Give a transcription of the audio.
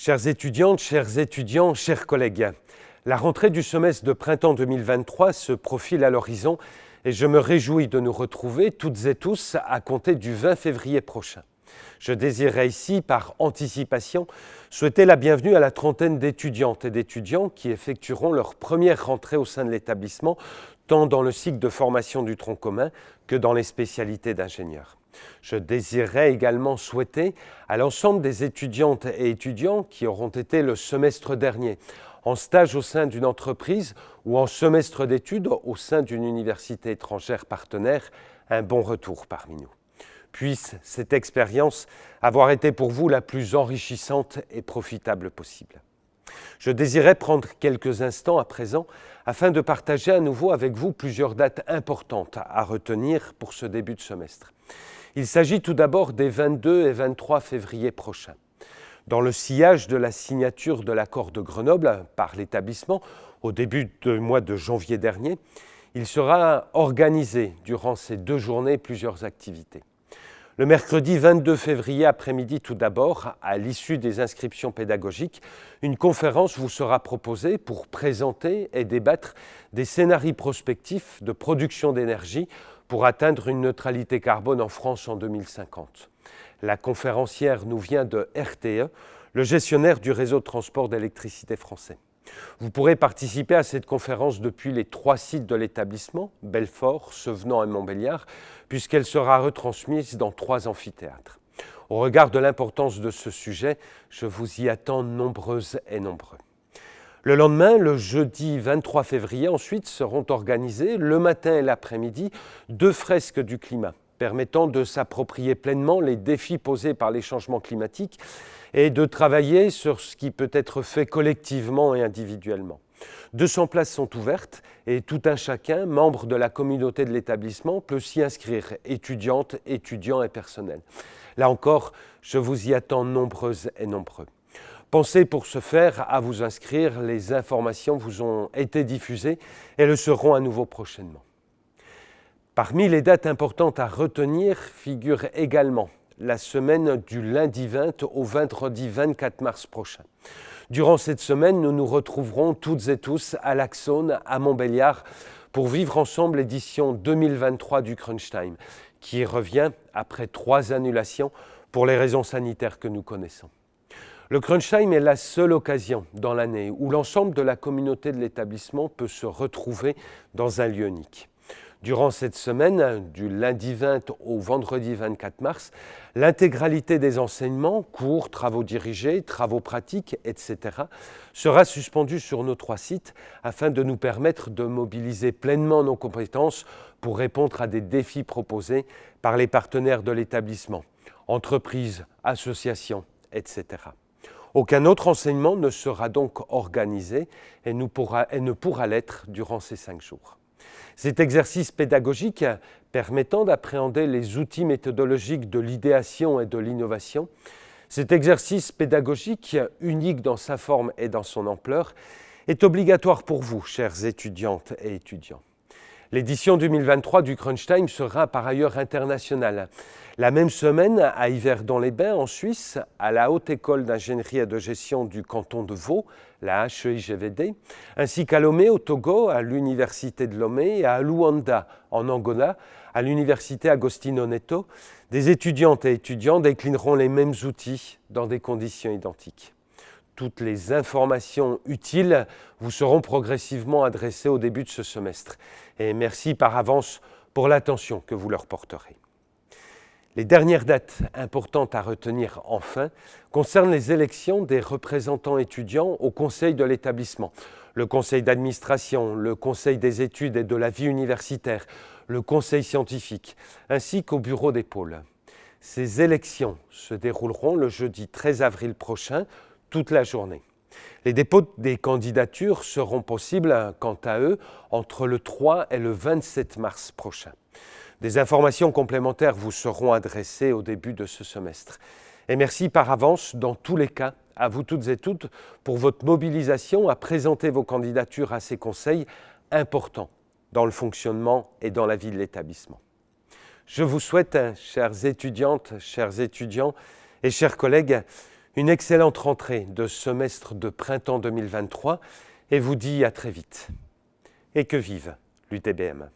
Chères étudiantes, chers étudiants, chers collègues, la rentrée du semestre de printemps 2023 se profile à l'horizon et je me réjouis de nous retrouver toutes et tous à compter du 20 février prochain. Je désirerais ici, par anticipation, souhaiter la bienvenue à la trentaine d'étudiantes et d'étudiants qui effectueront leur première rentrée au sein de l'établissement, tant dans le cycle de formation du tronc commun que dans les spécialités d'ingénieur. Je désirerais également souhaiter à l'ensemble des étudiantes et étudiants qui auront été le semestre dernier en stage au sein d'une entreprise ou en semestre d'études au sein d'une université étrangère partenaire un bon retour parmi nous. Puisse cette expérience avoir été pour vous la plus enrichissante et profitable possible. Je désirais prendre quelques instants à présent afin de partager à nouveau avec vous plusieurs dates importantes à retenir pour ce début de semestre. Il s'agit tout d'abord des 22 et 23 février prochains. Dans le sillage de la signature de l'accord de Grenoble par l'établissement au début du mois de janvier dernier, il sera organisé durant ces deux journées plusieurs activités. Le mercredi 22 février après-midi tout d'abord, à l'issue des inscriptions pédagogiques, une conférence vous sera proposée pour présenter et débattre des scénarios prospectifs de production d'énergie pour atteindre une neutralité carbone en France en 2050. La conférencière nous vient de RTE, le gestionnaire du réseau de transport d'électricité français. Vous pourrez participer à cette conférence depuis les trois sites de l'établissement, Belfort, Sevenant et Montbéliard, puisqu'elle sera retransmise dans trois amphithéâtres. Au regard de l'importance de ce sujet, je vous y attends nombreuses et nombreux. Le lendemain, le jeudi 23 février, ensuite seront organisées le matin et l'après-midi deux fresques du climat permettant de s'approprier pleinement les défis posés par les changements climatiques et de travailler sur ce qui peut être fait collectivement et individuellement. 200 places sont ouvertes et tout un chacun, membre de la communauté de l'établissement, peut s'y inscrire, étudiantes, étudiants et personnels. Là encore, je vous y attends nombreuses et nombreux. Pensez pour ce faire à vous inscrire, les informations vous ont été diffusées et le seront à nouveau prochainement. Parmi les dates importantes à retenir figure également la semaine du lundi 20 au vendredi 24 mars prochain. Durant cette semaine, nous nous retrouverons toutes et tous à l'Axone, à Montbéliard, pour vivre ensemble l'édition 2023 du Crunch Time, qui revient après trois annulations pour les raisons sanitaires que nous connaissons. Le Crunch Time est la seule occasion dans l'année où l'ensemble de la communauté de l'établissement peut se retrouver dans un lieu unique. Durant cette semaine, du lundi 20 au vendredi 24 mars, l'intégralité des enseignements, cours, travaux dirigés, travaux pratiques, etc., sera suspendue sur nos trois sites afin de nous permettre de mobiliser pleinement nos compétences pour répondre à des défis proposés par les partenaires de l'établissement, entreprises, associations, etc. Aucun autre enseignement ne sera donc organisé et, ne pourra l'être durant ces cinq jours. Cet exercice pédagogique permettant d'appréhender les outils méthodologiques de l'idéation et de l'innovation, cet exercice pédagogique, unique dans sa forme et dans son ampleur, est obligatoire pour vous, chères étudiantes et étudiants. L'édition 2023 du Crunch Time sera par ailleurs internationale. La même semaine, à Yverdon-les-Bains, en Suisse, à la Haute École d'ingénierie et de gestion du canton de Vaud, la HEIGVD, ainsi qu'à Lomé, au Togo, à l'Université de Lomé, et à Luanda, en Angola, à l'Université Agostino Neto, des étudiantes et étudiants déclineront les mêmes outils dans des conditions identiques toutes les informations utiles vous seront progressivement adressées au début de ce semestre. Et merci par avance pour l'attention que vous leur porterez. Les dernières dates importantes à retenir enfin concernent les élections des représentants étudiants au conseil de l'établissement, le conseil d'administration, le conseil des études et de la vie universitaire, le conseil scientifique, ainsi qu'au bureau des pôles. Ces élections se dérouleront le jeudi 13 avril prochain toute la journée. Les dépôts des candidatures seront possibles, quant à eux, entre le 3 et le 27 mars prochain. Des informations complémentaires vous seront adressées au début de ce semestre. Et merci par avance, dans tous les cas, à vous toutes et toutes pour votre mobilisation à présenter vos candidatures à ces conseils importants dans le fonctionnement et dans la vie de l'établissement. Je vous souhaite, chères étudiantes, chers étudiants et chers collègues, une excellente rentrée de semestre de printemps 2023 et vous dis à très vite. Et que vive l'UTBM.